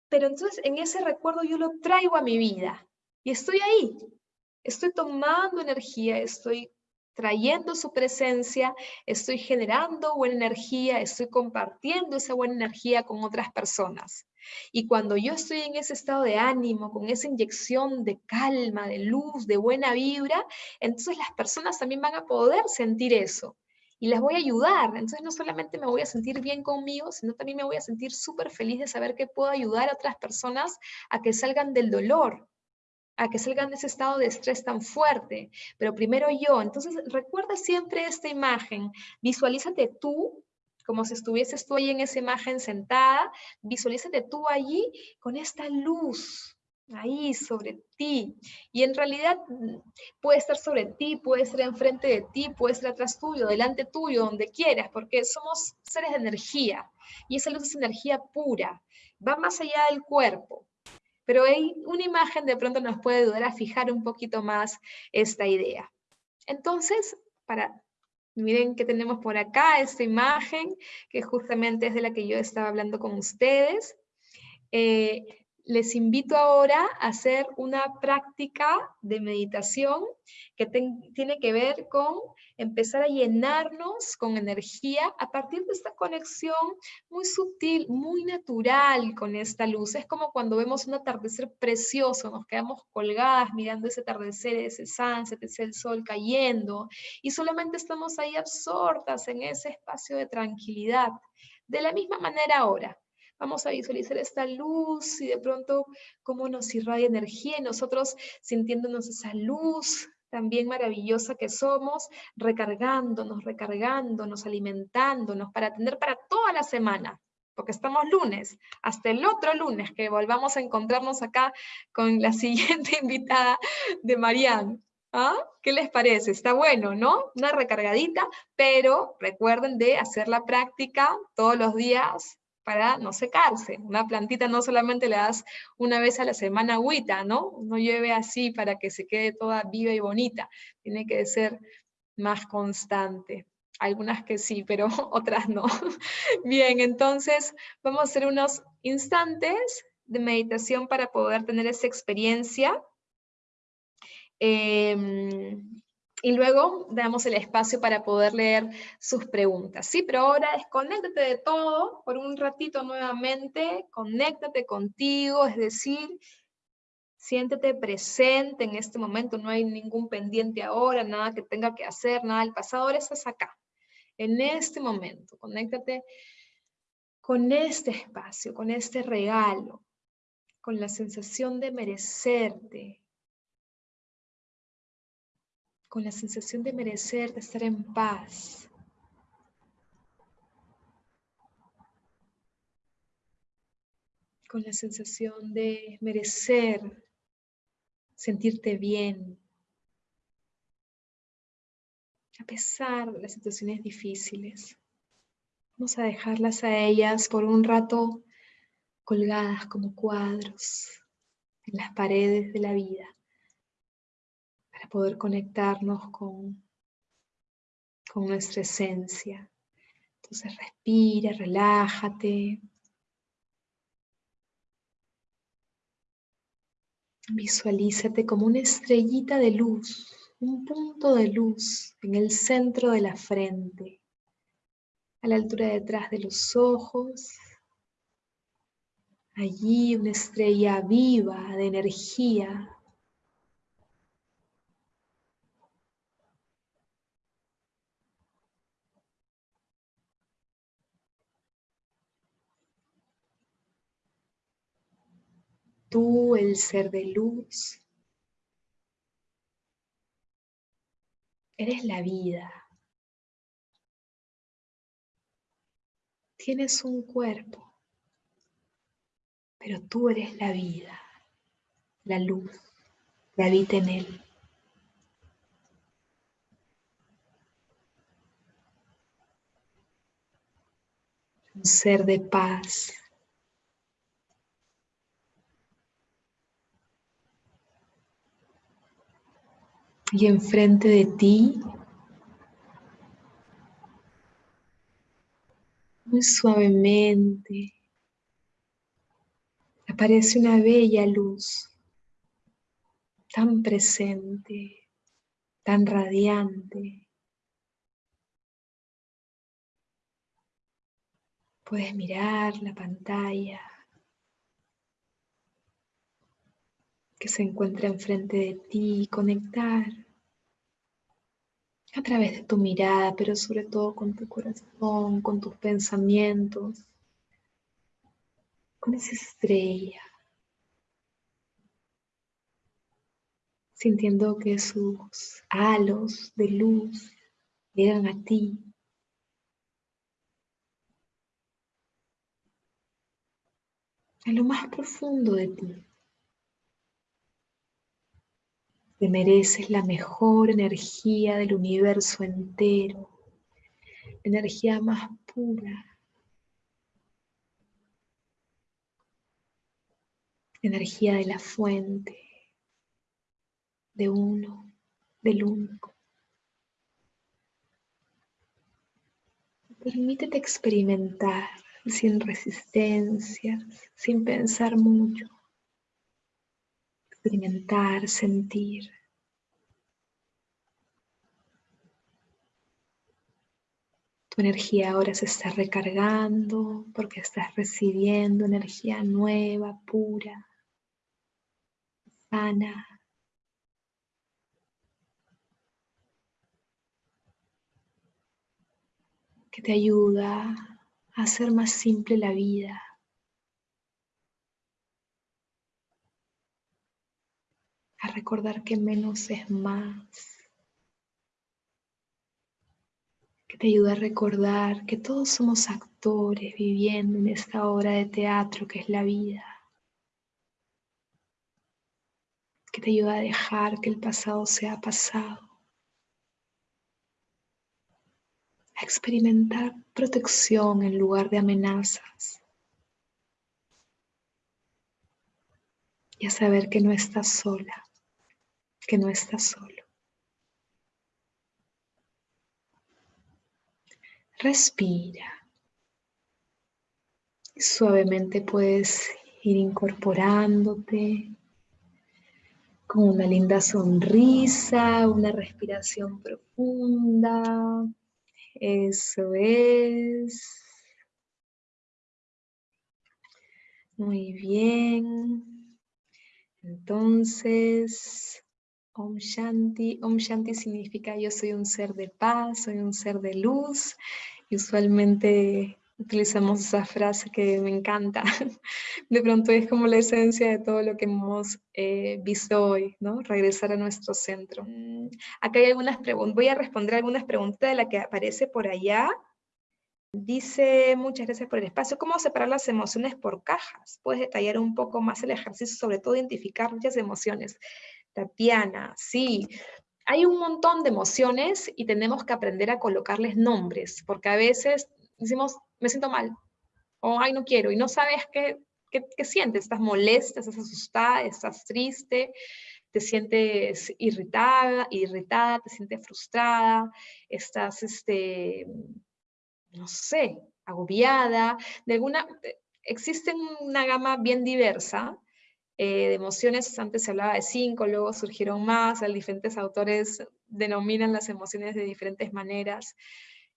Pero entonces en ese recuerdo yo lo traigo a mi vida y estoy ahí, estoy tomando energía, estoy trayendo su presencia, estoy generando buena energía, estoy compartiendo esa buena energía con otras personas. Y cuando yo estoy en ese estado de ánimo, con esa inyección de calma, de luz, de buena vibra, entonces las personas también van a poder sentir eso. Y las voy a ayudar. Entonces no solamente me voy a sentir bien conmigo, sino también me voy a sentir súper feliz de saber que puedo ayudar a otras personas a que salgan del dolor, a que salgan de ese estado de estrés tan fuerte. Pero primero yo. Entonces recuerda siempre esta imagen. Visualízate tú como si estuvieses tú ahí en esa imagen sentada, visualízate tú allí con esta luz ahí sobre ti. Y en realidad mm, puede estar sobre ti, puede ser enfrente de ti, puede ser atrás tuyo, delante tuyo, donde quieras, porque somos seres de energía. Y esa luz es energía pura, va más allá del cuerpo. Pero hay una imagen de pronto nos puede ayudar a fijar un poquito más esta idea. Entonces, para Miren que tenemos por acá esta imagen, que justamente es de la que yo estaba hablando con ustedes. Eh, les invito ahora a hacer una práctica de meditación que tiene que ver con empezar a llenarnos con energía a partir de esta conexión muy sutil, muy natural con esta luz. Es como cuando vemos un atardecer precioso, nos quedamos colgadas mirando ese atardecer, ese sunset, ese sol cayendo, y solamente estamos ahí absortas en ese espacio de tranquilidad. De la misma manera ahora, Vamos a visualizar esta luz y de pronto cómo nos irradia energía y nosotros sintiéndonos esa luz también maravillosa que somos, recargándonos, recargándonos, alimentándonos para tener para toda la semana, porque estamos lunes, hasta el otro lunes que volvamos a encontrarnos acá con la siguiente invitada de Marianne. ¿Ah? ¿Qué les parece? Está bueno, ¿no? Una recargadita, pero recuerden de hacer la práctica todos los días para no secarse. Una plantita no solamente le das una vez a la semana agüita, ¿no? No llueve así para que se quede toda viva y bonita. Tiene que ser más constante. Algunas que sí, pero otras no. Bien, entonces vamos a hacer unos instantes de meditación para poder tener esa experiencia. Em, y luego damos el espacio para poder leer sus preguntas, ¿sí? Pero ahora desconéctate de todo por un ratito nuevamente, conéctate contigo, es decir, siéntete presente en este momento, no hay ningún pendiente ahora, nada que tenga que hacer, nada del pasado, ahora estás acá, en este momento, conéctate con este espacio, con este regalo, con la sensación de merecerte, con la sensación de merecer, de estar en paz. Con la sensación de merecer, sentirte bien. A pesar de las situaciones difíciles, vamos a dejarlas a ellas por un rato colgadas como cuadros en las paredes de la vida para poder conectarnos con, con nuestra esencia. Entonces respira, relájate. Visualízate como una estrellita de luz, un punto de luz en el centro de la frente, a la altura detrás de los ojos. Allí una estrella viva de energía Tú, el ser de luz, eres la vida. Tienes un cuerpo, pero tú eres la vida, la luz que habita en él. Un ser de paz, y enfrente de ti, muy suavemente, aparece una bella luz, tan presente, tan radiante. Puedes mirar la pantalla que se encuentra enfrente de ti, conectar a través de tu mirada, pero sobre todo con tu corazón, con tus pensamientos, con esa estrella, sintiendo que sus halos de luz llegan a ti. A lo más profundo de ti. Te mereces la mejor energía del universo entero, energía más pura, energía de la fuente, de uno, del único. Permítete experimentar sin resistencia, sin pensar mucho experimentar, sentir. Tu energía ahora se está recargando porque estás recibiendo energía nueva, pura, sana. que te ayuda a hacer más simple la vida, a recordar que menos es más, que te ayuda a recordar que todos somos actores viviendo en esta obra de teatro que es la vida, que te ayuda a dejar que el pasado sea pasado, a experimentar protección en lugar de amenazas. y a saber que no estás sola que no estás solo. Respira. Suavemente puedes ir incorporándote con una linda sonrisa, una respiración profunda. Eso es. Muy bien. Entonces, Om Shanti. Om Shanti significa yo soy un ser de paz, soy un ser de luz. Y usualmente utilizamos esa frase que me encanta. De pronto es como la esencia de todo lo que hemos eh, visto hoy, ¿no? Regresar a nuestro centro. Mm, acá hay algunas preguntas, voy a responder algunas preguntas de la que aparece por allá. Dice, muchas gracias por el espacio. ¿Cómo separar las emociones por cajas? ¿Puedes detallar un poco más el ejercicio, sobre todo identificar muchas emociones? Tatiana, sí. Hay un montón de emociones y tenemos que aprender a colocarles nombres, porque a veces decimos, me siento mal, o ay, no quiero, y no sabes qué, qué, sientes, estás molesta, estás asustada, estás triste, te sientes irritada, irritada, te sientes frustrada, estás, este, no sé, agobiada, de alguna, existe una gama bien diversa eh, de emociones, antes se hablaba de cinco, luego surgieron más, diferentes autores denominan las emociones de diferentes maneras,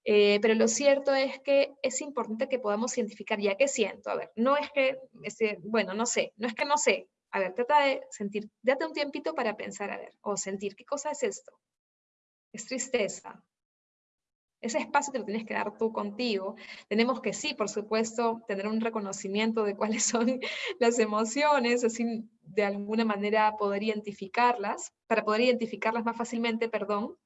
eh, pero lo cierto es que es importante que podamos identificar ya qué siento, a ver, no es que, este, bueno, no sé, no es que no sé, a ver, trata de sentir, date un tiempito para pensar, a ver, o sentir, ¿qué cosa es esto? Es tristeza, Ese espacio te lo tienes que dar tú contigo. Tenemos que sí, por supuesto, tener un reconocimiento de cuáles son las emociones, así de alguna manera poder identificarlas, para poder identificarlas más fácilmente, perdón,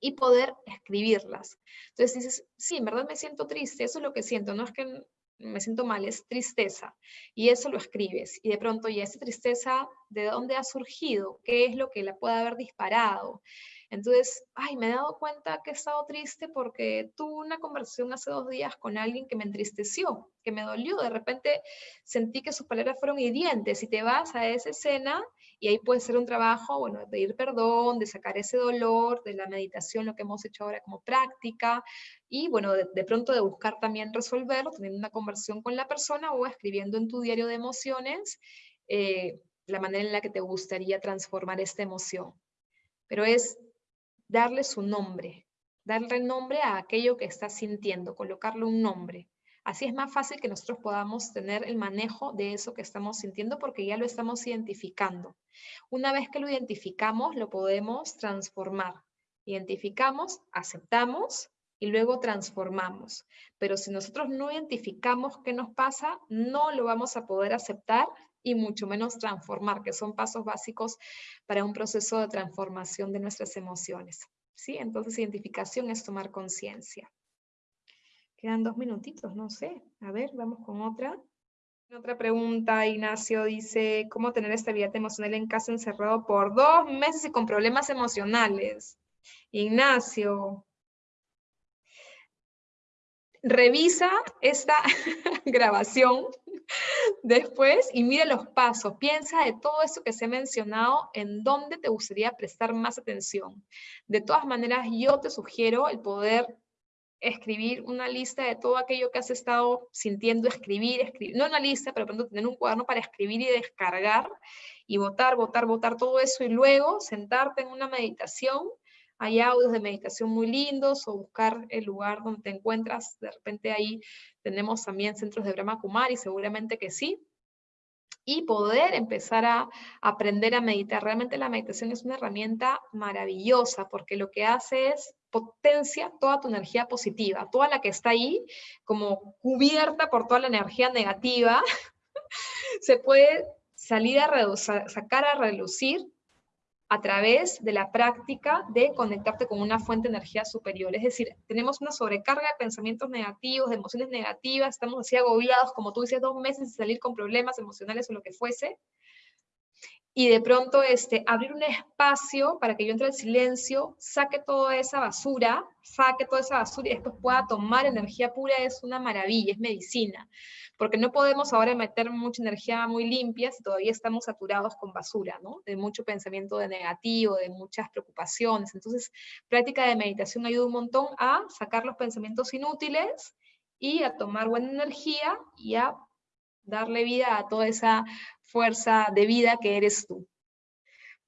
y poder escribirlas. Entonces dices, sí, en verdad me siento triste, eso es lo que siento, no es que me siento mal, es tristeza. Y eso lo escribes. Y de pronto, ¿y esa tristeza de dónde ha surgido? ¿Qué es lo que la puede haber disparado? Entonces, ay, me he dado cuenta que he estado triste porque tuve una conversación hace dos días con alguien que me entristeció, que me dolió. De repente sentí que sus palabras fueron hirientes y te vas a esa escena y ahí puede ser un trabajo, bueno, de pedir perdón, de sacar ese dolor, de la meditación, lo que hemos hecho ahora como práctica y bueno, de, pronto de buscar también resolverlo, teniendo una conversación con la persona o escribiendo en tu diario de emociones eh, la manera en la que te gustaría transformar esta emoción. Pero es darle su nombre, darle nombre a aquello que estás sintiendo, colocarle un nombre. Así es más fácil que nosotros podamos tener el manejo de eso que estamos sintiendo porque ya lo estamos identificando. Una vez que lo identificamos, lo podemos transformar. Identificamos, aceptamos y luego transformamos. Pero si nosotros no identificamos qué nos pasa, no lo vamos a poder aceptar y mucho menos transformar, que son pasos básicos para un proceso de transformación de nuestras emociones. ¿sí? Entonces, identificación es tomar conciencia. Quedan dos minutitos, no sé. A ver, vamos con otra. Otra pregunta, Ignacio dice, ¿cómo tener estabilidad emocional en casa encerrado por dos meses y con problemas emocionales? Ignacio, revisa esta grabación después y mira los pasos. Piensa de todo esto que se ha mencionado, en dónde te gustaría prestar más atención. De todas maneras, yo te sugiero el poder escribir una lista de todo aquello que has estado sintiendo, escribir, escribir, no una lista, pero tener un cuaderno para escribir y descargar y votar, votar, votar todo eso y luego sentarte en una meditación hay audios de meditación muy lindos o buscar el lugar donde te encuentras. De repente ahí tenemos también centros de Brahma Kumari, seguramente que sí. Y poder empezar a aprender a meditar. Realmente la meditación es una herramienta maravillosa porque lo que hace es potencia toda tu energía positiva, toda la que está ahí como cubierta por toda la energía negativa, se puede salir a sacar a relucir a través de la práctica de conectarte con una fuente de energía superior. Es decir, tenemos una sobrecarga de pensamientos negativos, de emociones negativas, estamos así agobiados, como tú dices, dos meses de salir con problemas emocionales o lo que fuese, y de pronto este, abrir un espacio para que yo entre al silencio, saque toda esa basura, saque toda esa basura y después pueda tomar energía pura, es una maravilla, es medicina. Porque no podemos ahora meter mucha energía muy limpia si todavía estamos saturados con basura, ¿no? De mucho pensamiento de negativo, de muchas preocupaciones. Entonces, práctica de meditación ayuda un montón a sacar los pensamientos inútiles y a tomar buena energía y a darle vida a toda esa fuerza de vida que eres tú.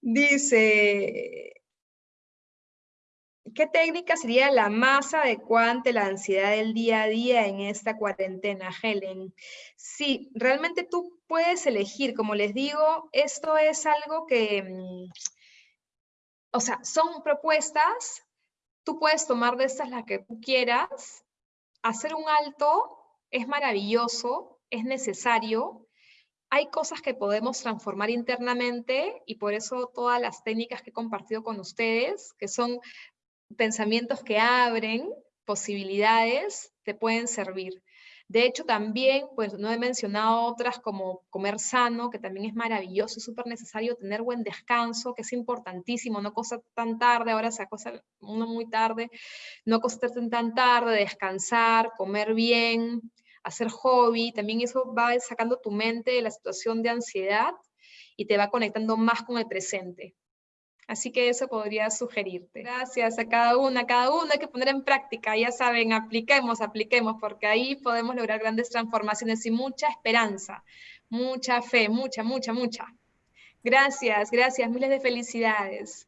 Dice, ¿qué técnica sería la más adecuada ante la ansiedad del día a día en esta cuarentena, Helen? Sí, realmente tú puedes elegir, como les digo, esto es algo que, mm, o sea, son propuestas, tú puedes tomar de estas las que tú quieras, hacer un alto es maravilloso, es necesario, hay cosas que podemos transformar internamente y por eso todas las técnicas que he compartido con ustedes, que son pensamientos que abren posibilidades, te pueden servir. De hecho, también, pues no he mencionado otras como comer sano, que también es maravilloso, es súper necesario tener buen descanso, que es importantísimo, no cosa tan tarde, ahora se acosa uno muy tarde, no acostarse tan tarde, descansar, comer bien, hacer hobby, también eso va sacando tu mente de la situación de ansiedad y te va conectando más con el presente. Así que eso podría sugerirte. Gracias a cada una, a cada uno hay que poner en práctica, ya saben, apliquemos, apliquemos, porque ahí podemos lograr grandes transformaciones y mucha esperanza, mucha fe, mucha, mucha, mucha. Gracias, gracias, miles de felicidades.